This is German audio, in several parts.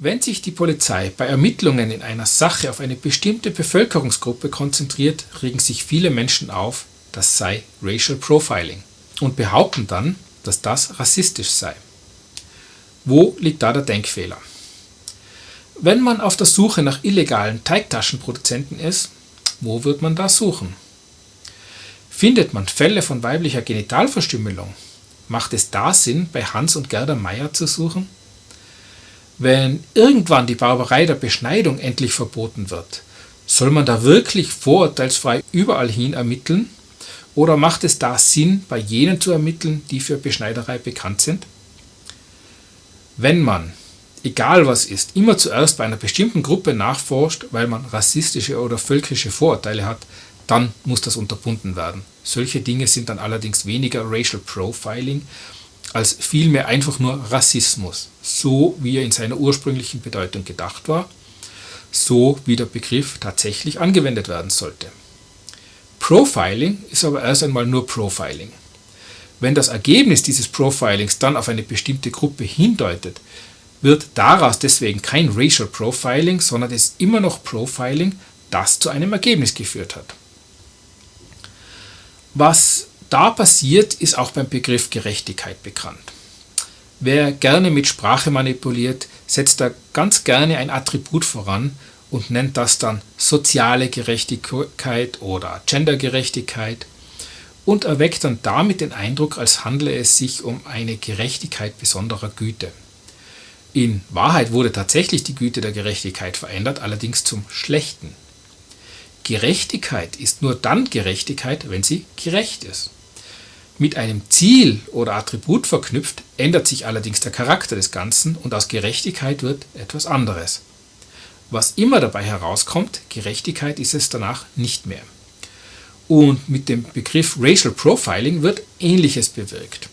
Wenn sich die Polizei bei Ermittlungen in einer Sache auf eine bestimmte Bevölkerungsgruppe konzentriert, regen sich viele Menschen auf, das sei Racial Profiling und behaupten dann, dass das rassistisch sei. Wo liegt da der Denkfehler? Wenn man auf der Suche nach illegalen Teigtaschenproduzenten ist, wo wird man da suchen? Findet man Fälle von weiblicher Genitalverstümmelung, macht es da Sinn, bei Hans und Gerda Meier zu suchen? Wenn irgendwann die Barbarei der Beschneidung endlich verboten wird, soll man da wirklich vorurteilsfrei überall hin ermitteln? Oder macht es da Sinn, bei jenen zu ermitteln, die für Beschneiderei bekannt sind? Wenn man, egal was ist, immer zuerst bei einer bestimmten Gruppe nachforscht, weil man rassistische oder völkische Vorurteile hat, dann muss das unterbunden werden. Solche Dinge sind dann allerdings weniger Racial Profiling als vielmehr einfach nur Rassismus, so wie er in seiner ursprünglichen Bedeutung gedacht war, so wie der Begriff tatsächlich angewendet werden sollte. Profiling ist aber erst einmal nur Profiling. Wenn das Ergebnis dieses Profilings dann auf eine bestimmte Gruppe hindeutet, wird daraus deswegen kein Racial Profiling, sondern es ist immer noch Profiling, das zu einem Ergebnis geführt hat. Was da passiert, ist auch beim Begriff Gerechtigkeit bekannt. Wer gerne mit Sprache manipuliert, setzt da ganz gerne ein Attribut voran und nennt das dann soziale Gerechtigkeit oder Gendergerechtigkeit und erweckt dann damit den Eindruck, als handle es sich um eine Gerechtigkeit besonderer Güte. In Wahrheit wurde tatsächlich die Güte der Gerechtigkeit verändert, allerdings zum Schlechten. Gerechtigkeit ist nur dann Gerechtigkeit, wenn sie gerecht ist. Mit einem Ziel oder Attribut verknüpft, ändert sich allerdings der Charakter des Ganzen und aus Gerechtigkeit wird etwas anderes. Was immer dabei herauskommt, Gerechtigkeit ist es danach nicht mehr. Und mit dem Begriff Racial Profiling wird Ähnliches bewirkt.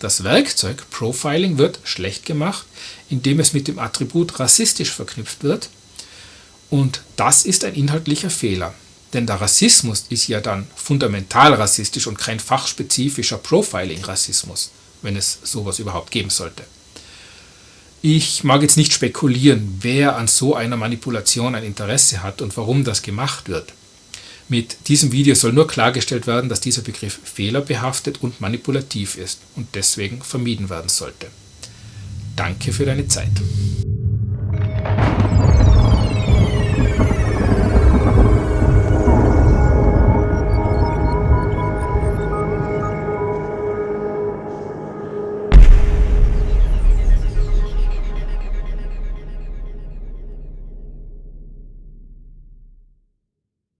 Das Werkzeug Profiling wird schlecht gemacht, indem es mit dem Attribut rassistisch verknüpft wird und das ist ein inhaltlicher Fehler. Denn der Rassismus ist ja dann fundamental rassistisch und kein fachspezifischer Profiling-Rassismus, wenn es sowas überhaupt geben sollte. Ich mag jetzt nicht spekulieren, wer an so einer Manipulation ein Interesse hat und warum das gemacht wird. Mit diesem Video soll nur klargestellt werden, dass dieser Begriff fehlerbehaftet und manipulativ ist und deswegen vermieden werden sollte. Danke für deine Zeit.